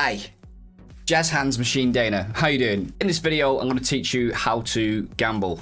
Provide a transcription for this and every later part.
Hi, Jazz Hands Machine Dana. How you doing? In this video, I'm going to teach you how to gamble.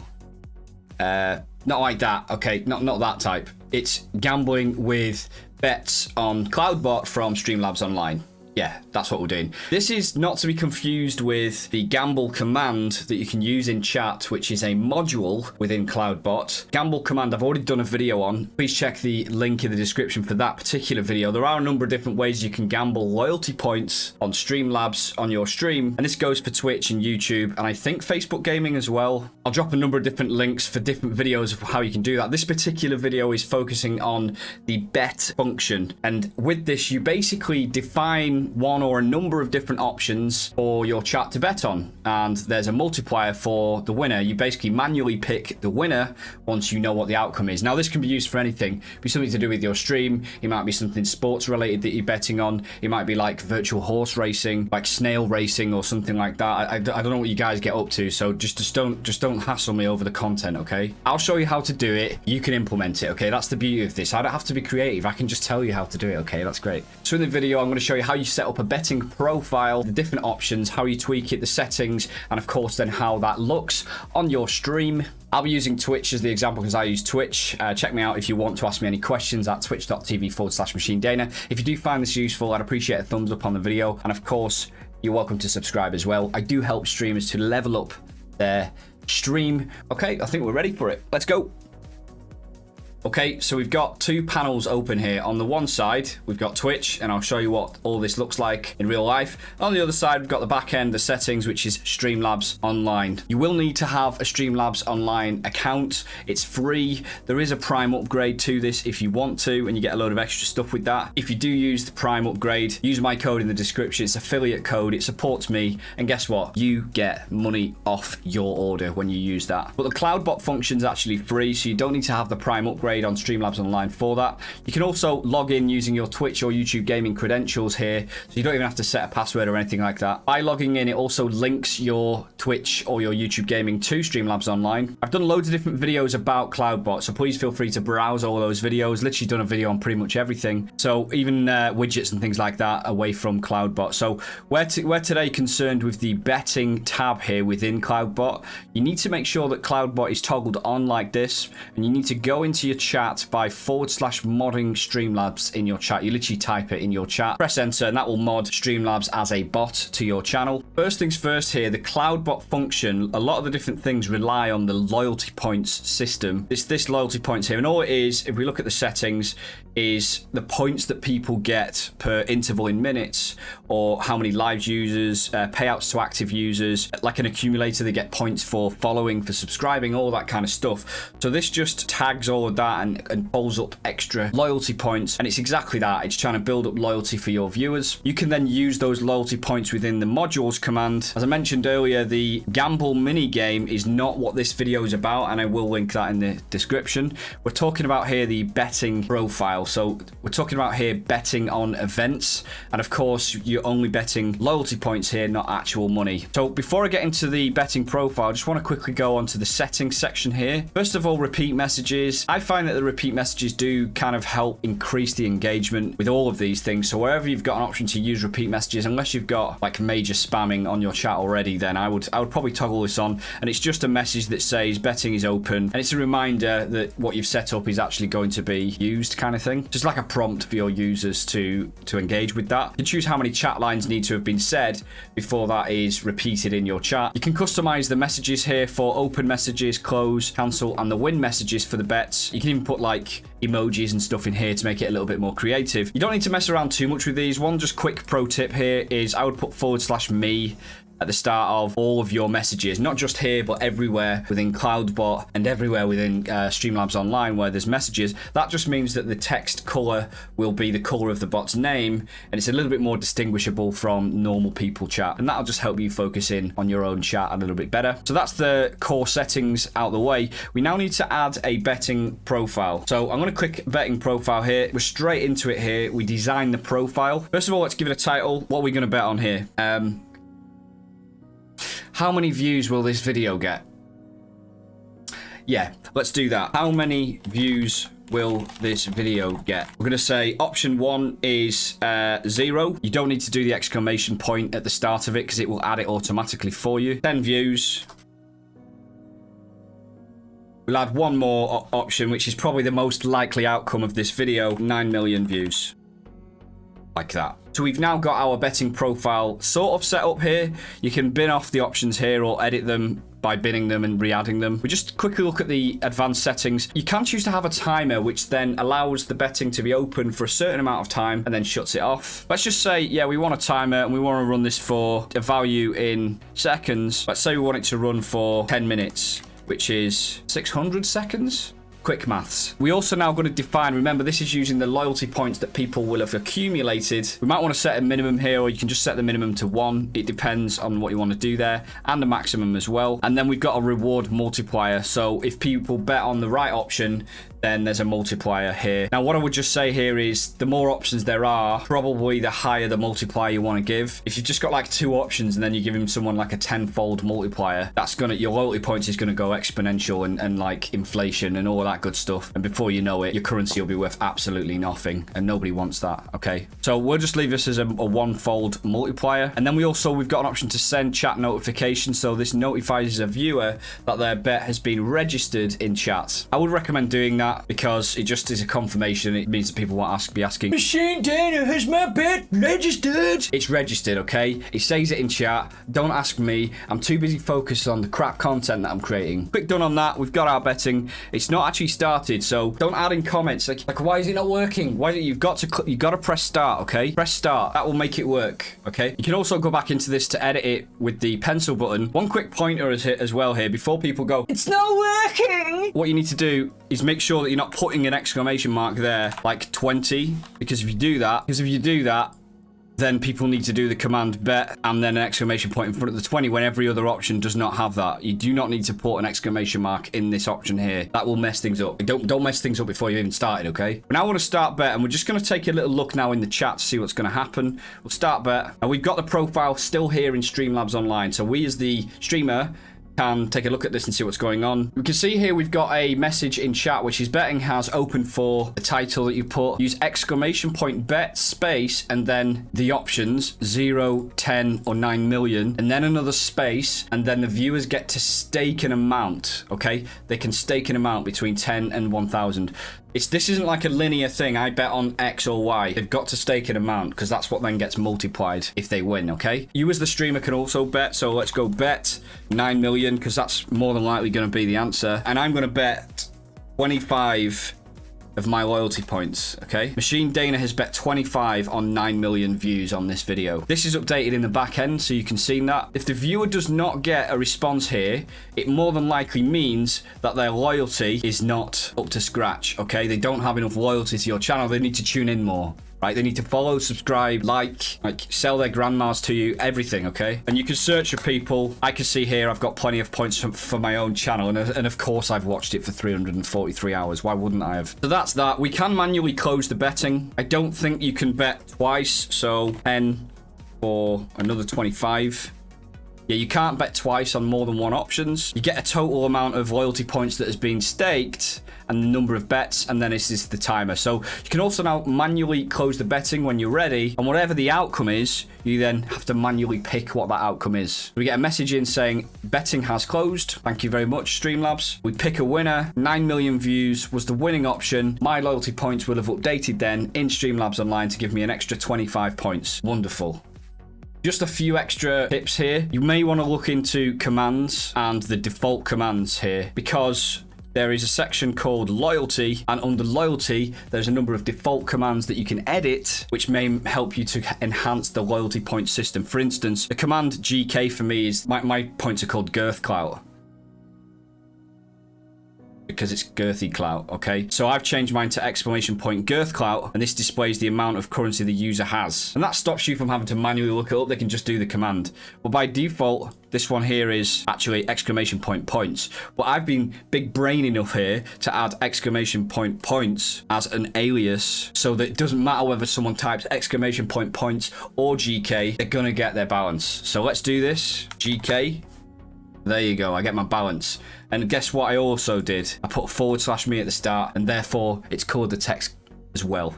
Uh, not like that, okay? Not not that type. It's gambling with bets on Cloudbot from Streamlabs Online. Yeah, that's what we're doing. This is not to be confused with the Gamble command that you can use in chat, which is a module within Cloudbot. Gamble command, I've already done a video on. Please check the link in the description for that particular video. There are a number of different ways you can gamble loyalty points on Streamlabs on your stream. And this goes for Twitch and YouTube, and I think Facebook Gaming as well. I'll drop a number of different links for different videos of how you can do that. This particular video is focusing on the bet function. And with this, you basically define one or a number of different options for your chat to bet on. And there's a multiplier for the winner. You basically manually pick the winner once you know what the outcome is. Now, this can be used for anything. It be something to do with your stream. It might be something sports related that you're betting on. It might be like virtual horse racing, like snail racing or something like that. I, I, I don't know what you guys get up to. So just, just don't just don't hassle me over the content, okay? I'll show you how to do it. You can implement it, okay? That's the beauty of this. I don't have to be creative. I can just tell you how to do it, okay? That's great. So in the video, I'm going to show you how you set up a betting profile, the different options, how you tweak it, the settings, and of course then how that looks on your stream. I'll be using Twitch as the example because I use Twitch. Uh, check me out if you want to ask me any questions at twitch.tv forward slash machine dana. If you do find this useful, I'd appreciate a thumbs up on the video. And of course, you're welcome to subscribe as well. I do help streamers to level up their stream. Okay, I think we're ready for it. Let's go. Okay, so we've got two panels open here. On the one side, we've got Twitch, and I'll show you what all this looks like in real life. On the other side, we've got the back end, the settings, which is Streamlabs Online. You will need to have a Streamlabs Online account. It's free. There is a Prime upgrade to this if you want to, and you get a load of extra stuff with that. If you do use the Prime upgrade, use my code in the description. It's affiliate code. It supports me, and guess what? You get money off your order when you use that. But the CloudBot function is actually free, so you don't need to have the Prime upgrade on Streamlabs Online for that. You can also log in using your Twitch or YouTube gaming credentials here, so you don't even have to set a password or anything like that. By logging in, it also links your Twitch or your YouTube gaming to Streamlabs Online. I've done loads of different videos about CloudBot, so please feel free to browse all those videos. Literally done a video on pretty much everything. So even uh, widgets and things like that away from CloudBot. So we're, we're today concerned with the betting tab here within CloudBot. You need to make sure that CloudBot is toggled on like this, and you need to go into your chat by forward slash modding Streamlabs in your chat. You literally type it in your chat, press enter, and that will mod Streamlabs as a bot to your channel. First things first here, the CloudBot function, a lot of the different things rely on the loyalty points system. It's this loyalty points here, and all it is, if we look at the settings, is the points that people get per interval in minutes or how many live users, uh, payouts to active users, like an accumulator, they get points for following, for subscribing, all that kind of stuff. So this just tags all of that and, and pulls up extra loyalty points. And it's exactly that. It's trying to build up loyalty for your viewers. You can then use those loyalty points within the modules command. As I mentioned earlier, the gamble mini game is not what this video is about, and I will link that in the description. We're talking about here the betting profile. So we're talking about here betting on events. And of course, you're only betting loyalty points here, not actual money. So before I get into the betting profile, I just want to quickly go onto the settings section here. First of all, repeat messages. I find that the repeat messages do kind of help increase the engagement with all of these things. So wherever you've got an option to use repeat messages, unless you've got like major spamming on your chat already, then I would I would probably toggle this on. And it's just a message that says betting is open. And it's a reminder that what you've set up is actually going to be used kind of thing. Just like a prompt for your users to, to engage with that. You can choose how many chat lines need to have been said before that is repeated in your chat. You can customize the messages here for open messages, close, cancel, and the win messages for the bets. You can even put like emojis and stuff in here to make it a little bit more creative. You don't need to mess around too much with these. One just quick pro tip here is I would put forward slash me at the start of all of your messages, not just here, but everywhere within CloudBot and everywhere within uh, Streamlabs Online where there's messages. That just means that the text color will be the color of the bot's name, and it's a little bit more distinguishable from normal people chat. And that'll just help you focus in on your own chat a little bit better. So that's the core settings out the way. We now need to add a betting profile. So I'm going to click betting profile here. We're straight into it here. We design the profile. First of all, let's give it a title. What are we going to bet on here? Um, how many views will this video get? Yeah, let's do that. How many views will this video get? We're going to say option one is uh, zero. You don't need to do the exclamation point at the start of it because it will add it automatically for you. 10 views. We'll add one more option, which is probably the most likely outcome of this video. 9 million views. Like that. So we've now got our betting profile sort of set up here. You can bin off the options here or edit them by binning them and re-adding them. We just quickly look at the advanced settings. You can choose to have a timer, which then allows the betting to be open for a certain amount of time and then shuts it off. Let's just say, yeah, we want a timer and we want to run this for a value in seconds. Let's say we want it to run for 10 minutes, which is 600 seconds quick maths. We also now going to define, remember this is using the loyalty points that people will have accumulated. We might want to set a minimum here or you can just set the minimum to one. It depends on what you want to do there and the maximum as well. And then we've got a reward multiplier. So if people bet on the right option, then there's a multiplier here. Now, what I would just say here is the more options there are, probably the higher the multiplier you want to give. If you've just got like two options and then you give him someone like a tenfold multiplier, that's going to, your loyalty points is going to go exponential and, and like inflation and all that good stuff. And before you know it, your currency will be worth absolutely nothing and nobody wants that. Okay. So we'll just leave this as a, a one-fold multiplier. And then we also, we've got an option to send chat notifications. So this notifies a viewer that their bet has been registered in chat. I would recommend doing that that because it just is a confirmation. It means that people won't ask, be asking, Machine Dana, has my bet registered? It's registered, okay? It says it in chat. Don't ask me. I'm too busy focused on the crap content that I'm creating. Quick done on that. We've got our betting. It's not actually started, so don't add in comments like, like why is it not working? Why you've got to you've got to press start, okay? Press start. That will make it work, okay? You can also go back into this to edit it with the pencil button. One quick pointer as, hit as well here before people go, it's not working. What you need to do is make sure that you're not putting an exclamation mark there like 20 because if you do that because if you do that then people need to do the command bet and then an exclamation point in front of the 20 when every other option does not have that. You do not need to put an exclamation mark in this option here. That will mess things up. Don't, don't mess things up before you even started, okay? We now want to start bet and we're just going to take a little look now in the chat to see what's going to happen. We'll start bet and we've got the profile still here in Streamlabs Online. So we as the streamer can take a look at this and see what's going on. We can see here we've got a message in chat which is betting has open for the title that you put. Use exclamation point bet space and then the options 0, 10 or 9 million and then another space and then the viewers get to stake an amount, okay? They can stake an amount between 10 and 1000. It's This isn't like a linear thing. I bet on X or Y. They've got to stake an amount because that's what then gets multiplied if they win, okay? You as the streamer can also bet. So let's go bet 9 million because that's more than likely going to be the answer. And I'm going to bet 25 of my loyalty points, okay? Machine Dana has bet 25 on 9 million views on this video. This is updated in the back end, so you can see that. If the viewer does not get a response here, it more than likely means that their loyalty is not up to scratch, okay? They don't have enough loyalty to your channel. They need to tune in more right? They need to follow, subscribe, like, like sell their grandmas to you, everything, okay? And you can search for people. I can see here I've got plenty of points for, for my own channel, and, and of course I've watched it for 343 hours. Why wouldn't I have? So that's that. We can manually close the betting. I don't think you can bet twice, so 10 for another 25. Yeah, you can't bet twice on more than one options. You get a total amount of loyalty points that has been staked and the number of bets, and then this is the timer. So you can also now manually close the betting when you're ready, and whatever the outcome is, you then have to manually pick what that outcome is. We get a message in saying betting has closed. Thank you very much, Streamlabs. We pick a winner. 9 million views was the winning option. My loyalty points will have updated then in Streamlabs Online to give me an extra 25 points. Wonderful. Just a few extra tips here. You may want to look into commands and the default commands here because there is a section called loyalty and under loyalty there's a number of default commands that you can edit which may help you to enhance the loyalty point system for instance the command gk for me is my, my points are called girth clout because it's girthy clout, okay? So I've changed mine to exclamation point girth clout, and this displays the amount of currency the user has. And that stops you from having to manually look it up. They can just do the command. But by default, this one here is actually exclamation point points. But I've been big brain enough here to add exclamation point points as an alias so that it doesn't matter whether someone types exclamation point points or GK, they're gonna get their balance. So let's do this. GK There you go. I get my balance. And guess what I also did? I put forward slash me at the start, and therefore it's called the text as well.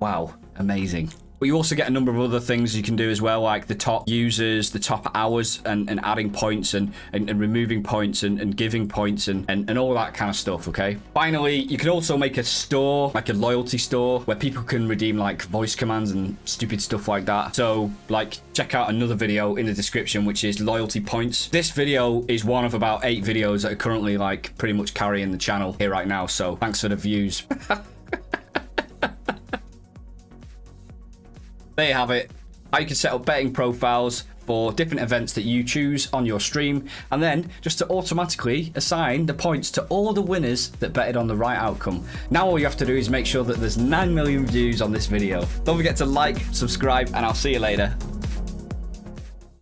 Wow, amazing. But you also get a number of other things you can do as well, like the top users, the top hours, and, and adding points and, and, and removing points and, and giving points and, and, and all that kind of stuff, okay? Finally, you can also make a store, like a loyalty store, where people can redeem like voice commands and stupid stuff like that. So, like, check out another video in the description, which is loyalty points. This video is one of about eight videos that are currently like pretty much carrying the channel here right now. So thanks for the views. there you have it. How you can set up betting profiles for different events that you choose on your stream, and then just to automatically assign the points to all the winners that betted on the right outcome. Now all you have to do is make sure that there's 9 million views on this video. Don't forget to like, subscribe, and I'll see you later.